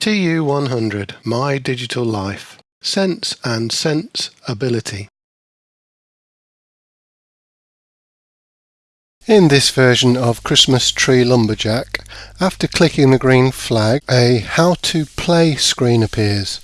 TU100 My Digital Life Sense and Sense Ability In this version of Christmas Tree Lumberjack, after clicking the green flag, a How to Play screen appears.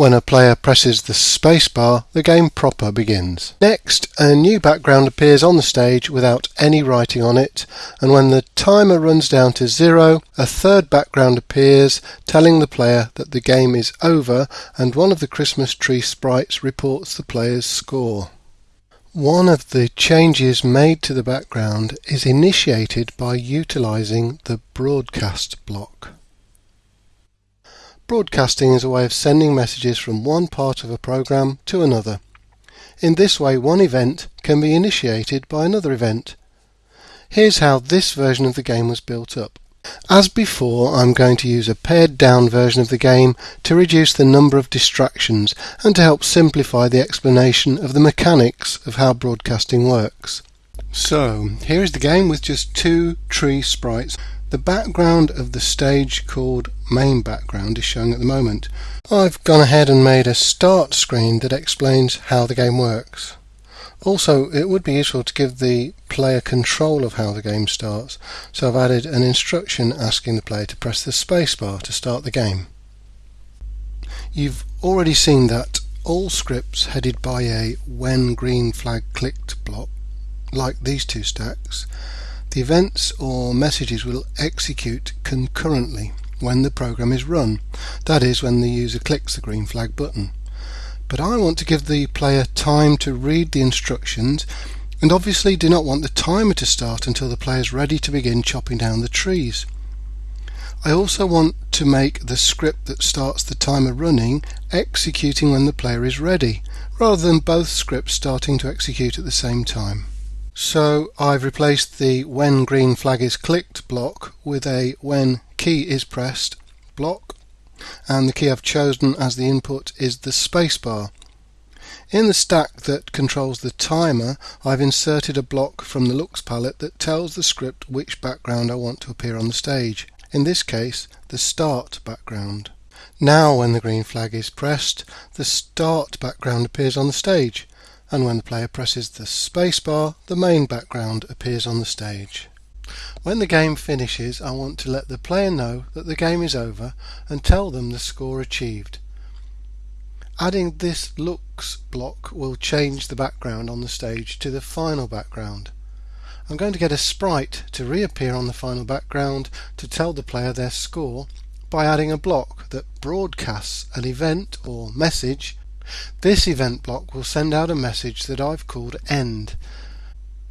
When a player presses the spacebar, the game proper begins. Next, a new background appears on the stage without any writing on it, and when the timer runs down to zero, a third background appears telling the player that the game is over and one of the Christmas tree sprites reports the player's score. One of the changes made to the background is initiated by utilizing the broadcast block. Broadcasting is a way of sending messages from one part of a program to another. In this way one event can be initiated by another event. Here's how this version of the game was built up. As before, I'm going to use a pared down version of the game to reduce the number of distractions and to help simplify the explanation of the mechanics of how broadcasting works. So, here is the game with just two tree sprites. The background of the stage called main background is showing at the moment. I've gone ahead and made a start screen that explains how the game works. Also, it would be useful to give the player control of how the game starts, so I've added an instruction asking the player to press the spacebar to start the game. You've already seen that all scripts headed by a when green flag clicked block, like these two stacks, the events or messages will execute concurrently when the program is run, that is when the user clicks the green flag button. But I want to give the player time to read the instructions and obviously do not want the timer to start until the player is ready to begin chopping down the trees. I also want to make the script that starts the timer running executing when the player is ready, rather than both scripts starting to execute at the same time. So I've replaced the when green flag is clicked block with a when key is pressed block and the key I've chosen as the input is the spacebar. In the stack that controls the timer I've inserted a block from the looks palette that tells the script which background I want to appear on the stage, in this case the start background. Now when the green flag is pressed the start background appears on the stage and when the player presses the spacebar the main background appears on the stage. When the game finishes I want to let the player know that the game is over and tell them the score achieved. Adding this looks block will change the background on the stage to the final background. I'm going to get a sprite to reappear on the final background to tell the player their score by adding a block that broadcasts an event or message this event block will send out a message that I've called end.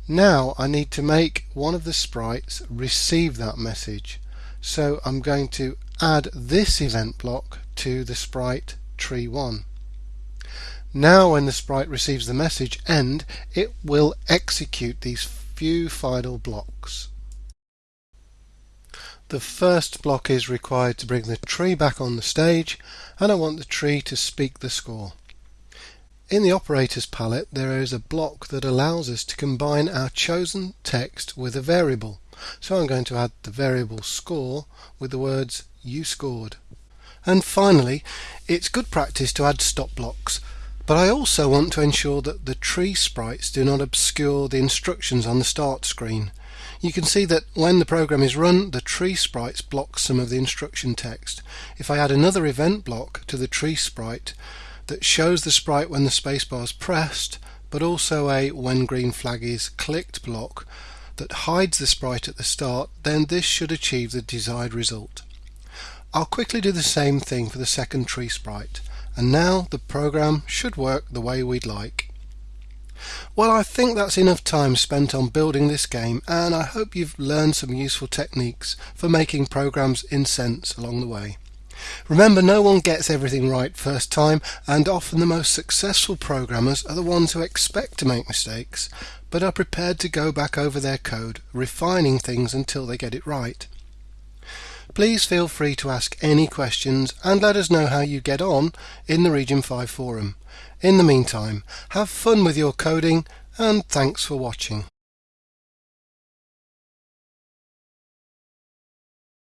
Now I need to make one of the sprites receive that message. So I'm going to add this event block to the sprite tree1. Now when the sprite receives the message end, it will execute these few final blocks. The first block is required to bring the tree back on the stage and I want the tree to speak the score. In the operators palette there is a block that allows us to combine our chosen text with a variable. So I'm going to add the variable score with the words you scored. And finally, it's good practice to add stop blocks, but I also want to ensure that the tree sprites do not obscure the instructions on the start screen. You can see that when the program is run, the tree sprites block some of the instruction text. If I add another event block to the tree sprite, that shows the sprite when the spacebar is pressed but also a when green flag is clicked block that hides the sprite at the start then this should achieve the desired result. I'll quickly do the same thing for the second tree sprite and now the program should work the way we'd like. Well I think that's enough time spent on building this game and I hope you've learned some useful techniques for making programs in Sense along the way. Remember, no one gets everything right first time, and often the most successful programmers are the ones who expect to make mistakes, but are prepared to go back over their code, refining things until they get it right. Please feel free to ask any questions and let us know how you get on in the Region 5 forum. In the meantime, have fun with your coding and thanks for watching.